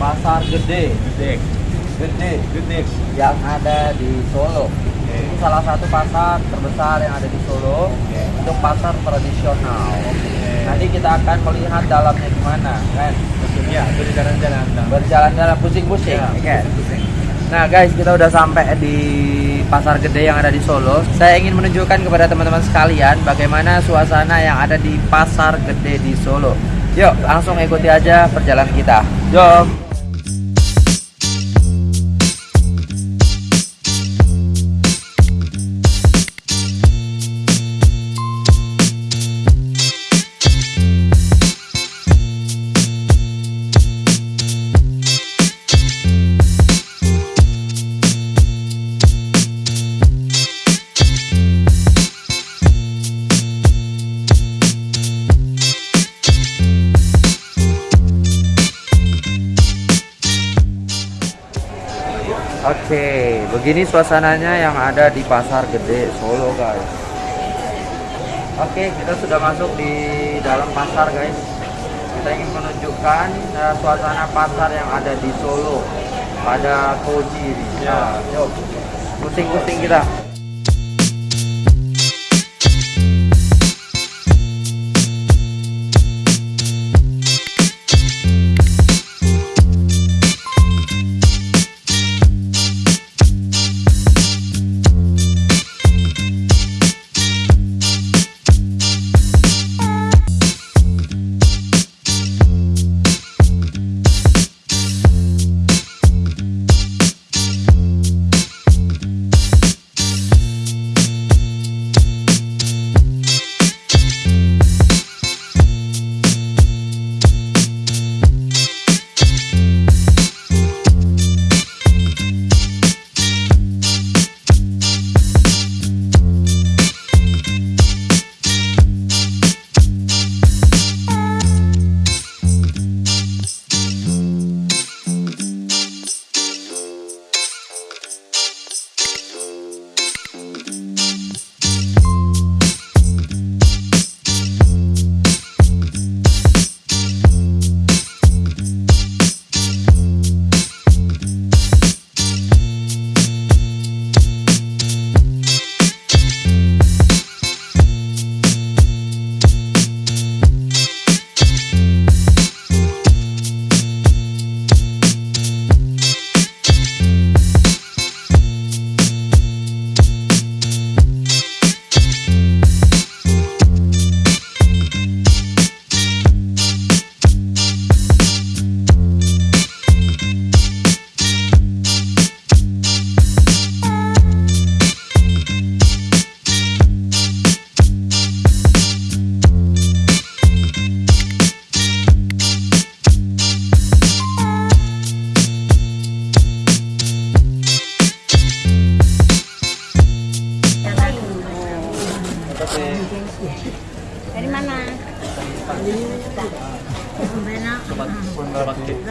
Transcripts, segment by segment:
Pasar Gede, Gede. Gede Gede. yang ada di Solo. Oke. Ini salah satu pasar terbesar yang ada di Solo Oke. untuk pasar tradisional. Oke. Nanti kita akan melihat dalamnya gimana, kan? Ya, berjalan-jalan. Berjalan-jalan pusing-pusing, Ya, ya kan? pusing-pusing. Nah guys, kita udah sampai di pasar gede yang ada di Solo. Saya ingin menunjukkan kepada teman-teman sekalian bagaimana suasana yang ada di pasar gede di Solo. Yuk, langsung ikuti aja perjalanan kita. Jom. Begini suasananya yang ada di pasar gede Solo guys. Oke, kita sudah masuk di dalam pasar guys. Kita ingin menunjukkan eh, suasana pasar yang ada di Solo pada Koji. Ya. Nah, yuk, pusing-pusing kita.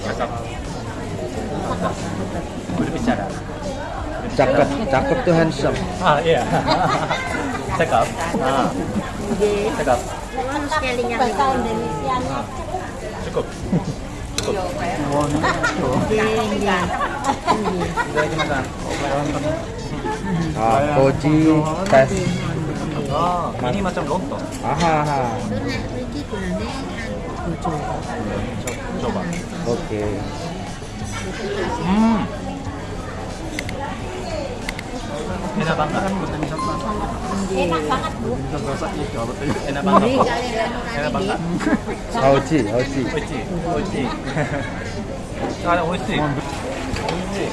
Cakap. Berbicara. Cakep, cakep tuh handsome. Ah, iya. Cakap. Ah, yang bahasa Indonesia Cukup. Cukup. Ah, Koji tes. Ah, ini macam lontong. Aha, aha. Coba. Oke. Hmm. Enak banget. Enak banget bu. Enak banget. Enak banget. Hoji, hoji. Oishi. Oishi. Ah, oishi. Oishi.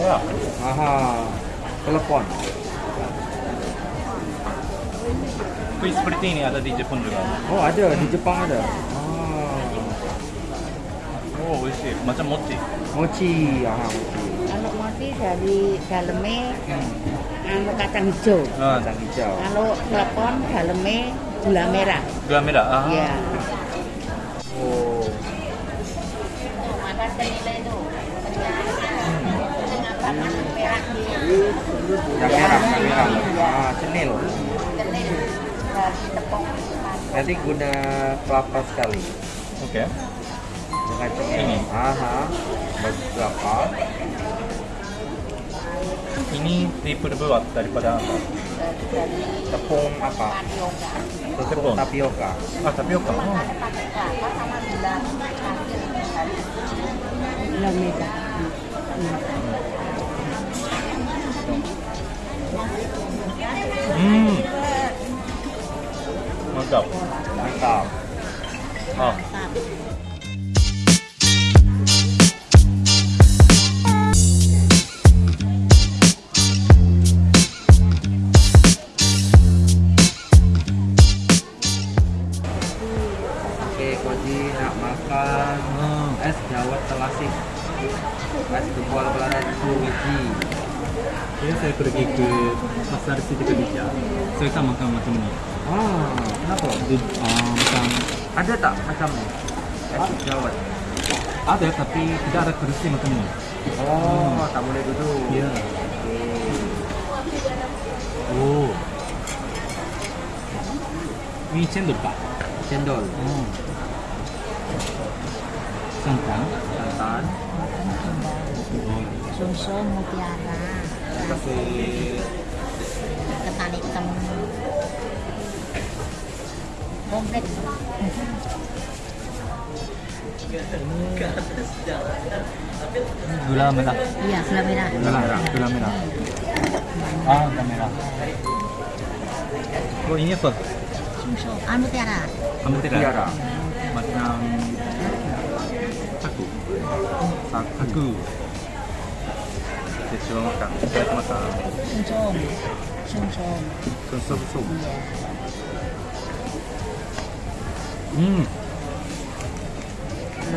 Ya. Aha. Telepon. Kue seperti ini ada di Jepun juga. Oh, ada di Jepang ada. Ah. Oh, oishi. Macam mochi. Mochi, aha, mochi. Kalau mochi dari dalamnya anu kacang hijau. Ah, Kacang hijau. Kalau telepon dalamnya gula merah. gula merah. Ah. Ya. Oh. Maka senilai itu. Yang merah, yang merah. Ah, cenil. dari tepung. Berarti guna kelapa sekali. Oke. Dengan cenil. Ini. Aha. Berapa? Ini triple buat daripada apa? Tepung apa? tepung tapioka. Ah, tapioka. Oh. Lameda. Hmm. Mantap. Mantap. Ah. Koji nak makan es dawet telasih. Es jempol pelana biji. Jadi saya pergi ke pasar Siti Khadijah. Saya tak makan macam ni. Oh, kenapa? Dia, uh, macam Ada tak macamnya? Es dawet. ada tapi tidak ada kursi macam ni. Oh, tak boleh duduk. Ya. Oke. Oh. Ini cendol tak? Cendol, Oh. Santan. santan, Oh. susu mutiara Kasih ketan hitam komplit gula merah. iya gula merah Gula merah. Gula merah. Ah, gula merah. Oh, ini apa? susu ah mutiara Kamu tidak? tiara, Macam くサクで塩の感じいただきましたシンチョンシンチョンクンソブソブうん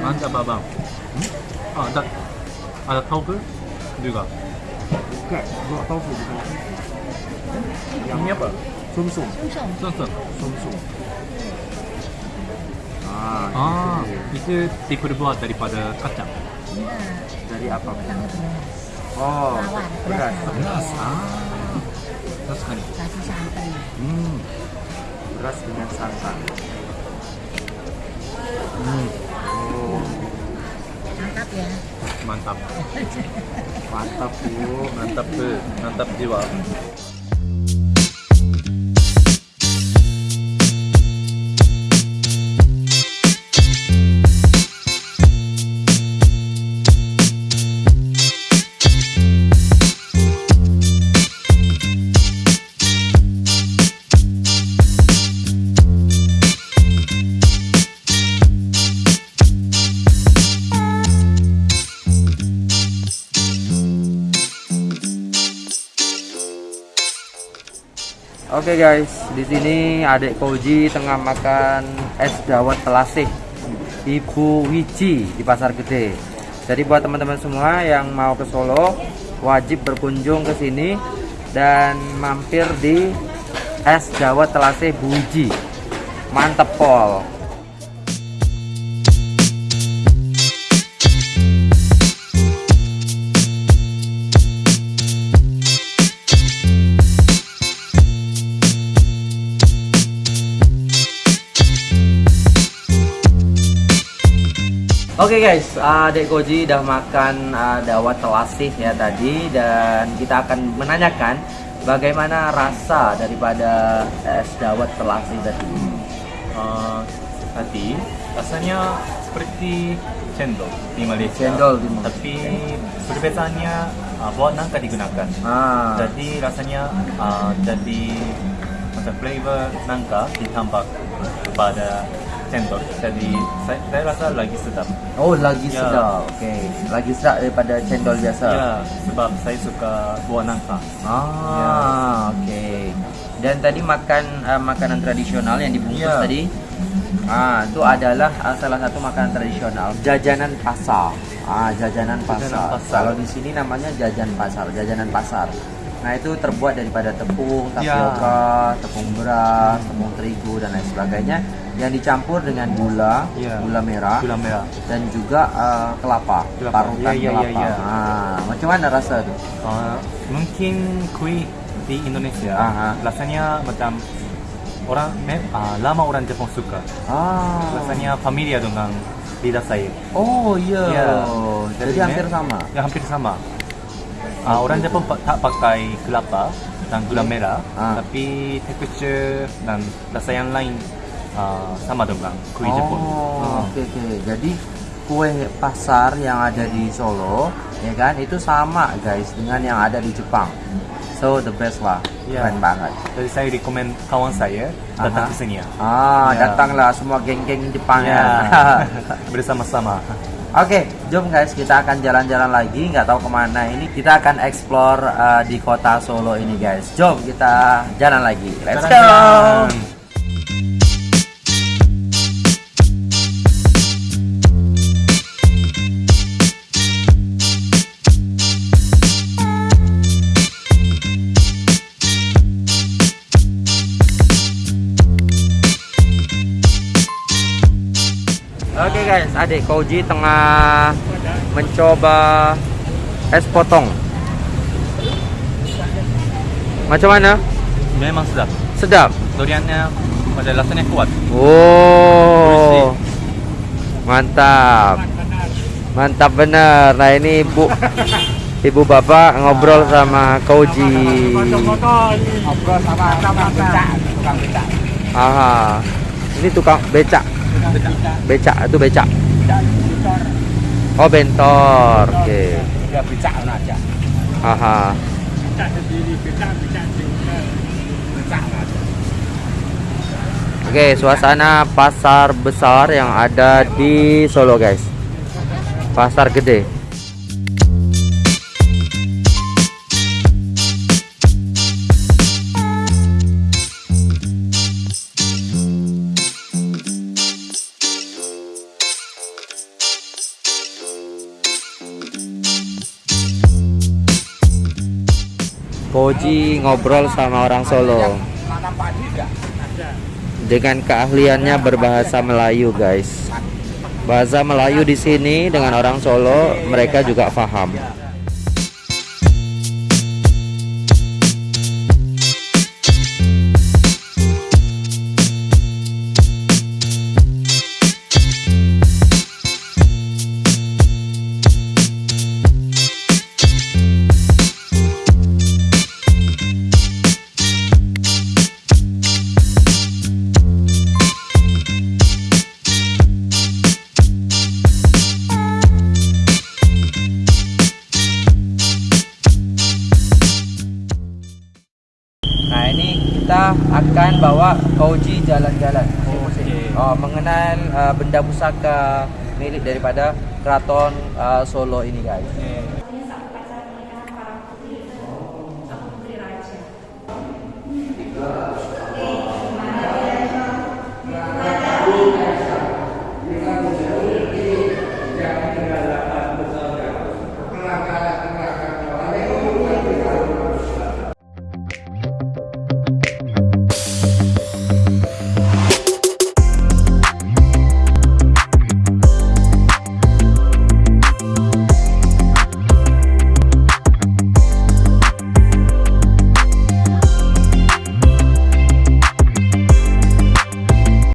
あんたばばんあだあだタオプルが盖，不知道豆腐不豆腐，洋面吧，松松，松松，松松。Ah, Ah, gitu. itu diperbuat daripada kacang. dari apa? Oh, beras. beras. Beras. Ah. Beras sekali. kasih santan Hmm. Beras dengan santan. Hmm. Oh, mantap ya Mantap. mantap bu. Mantap tuh. Mantap jiwa. Oke guys, di sini adik Koji tengah makan es dawet telasih Ibu Wiji di Pasar Gede. Jadi buat teman-teman semua yang mau ke Solo wajib berkunjung ke sini dan mampir di es dawet telasih Bu Wiji. Mantep pol. Oke guys, Adek Koji udah makan uh, dawat telasih ya tadi dan kita akan menanyakan bagaimana rasa daripada es dawat telasih tadi. Ah, tadi rasanya seperti cendol di Malaysia. Cendol di Malaysia. Tapi perbezaannya ah, buat nangka digunakan. Ah, Jadi rasanya ah, jadi macam flavor nangka ditambah kepada cendol. Jadi saya, saya rasa lagi sedap. oh lagi Ya. sedap. Oke, lagi sedap daripada cendol biasa. Ya, sebab saya suka buah nangka. Ah, oke. Dan tadi makan uh, makanan tradisional yang dibungkus Ya. tadi. Ah, itu adalah uh, salah satu makanan tradisional, jajanan pasar. Ah, jajanan pasar. Jajanan pasar. Kalau di sini namanya jajan pasar, jajanan pasar. Nah, itu terbuat daripada tepung, Ya. tapioka, tepung beras, tepung terigu dan lain sebagainya yang dicampur dengan gula, Ya. gula merah Gula merah. dan juga uh, kelapa, Kelapa. parutan ya, ya, kelapa. ya. Ah, macam mana rasa tuh? Ah, mungkin kue di Indonesia Aha. rasanya macam orang ah, lama orang Jepang suka. Ah, Rasanya familiar dengan lidah saya. Oh iya. Iya. Jadi Jadi, hampir sama. Ya hampir sama. Ah, orang Jepun pa- tak pakai kelapa dan gula merah, Ah. tapi tekstur dan rasa yang lain ah, sama dengan kue Jepun. Oh, oke oke. Jadi kue pasar yang ada di Solo, ya kan, itu sama guys dengan yang ada di Jepang. So the best lah, Iya. keren banget. Jadi saya rekomen kawan saya datang ke sini ya. Ah, Ya. datanglah semua geng-geng Jepang Ya, ya. bersama-sama. Oke, jom guys kita akan jalan-jalan lagi, nggak tahu ke mana ini. Kita akan explore uh, di kota Solo ini guys. Jom kita jalan lagi. Let's go. Guys, adik Koji tengah mencoba es potong. Macam mana? Memang sedap. Sedap. Duriannya pada rasanya kuat. Oh, mantap, mantap bener. Nah ini ibu, ibu bapak ngobrol sama Koji. Ngobrol sama tukang becak. Aha, ini tukang becak, becak itu becak. Oh bentor, oke. Ya becak aja. Aha. Oke, suasana pasar besar yang ada di Solo, guys. Pasar gede. Koji ngobrol sama orang Solo dengan keahliannya berbahasa Melayu, guys. Bahasa Melayu di sini dengan orang Solo mereka juga paham. Kita akan bawa Koji jalan-jalan. Oke. Oh, mengenal uh, benda pusaka milik daripada keraton uh, Solo ini guys. Eh,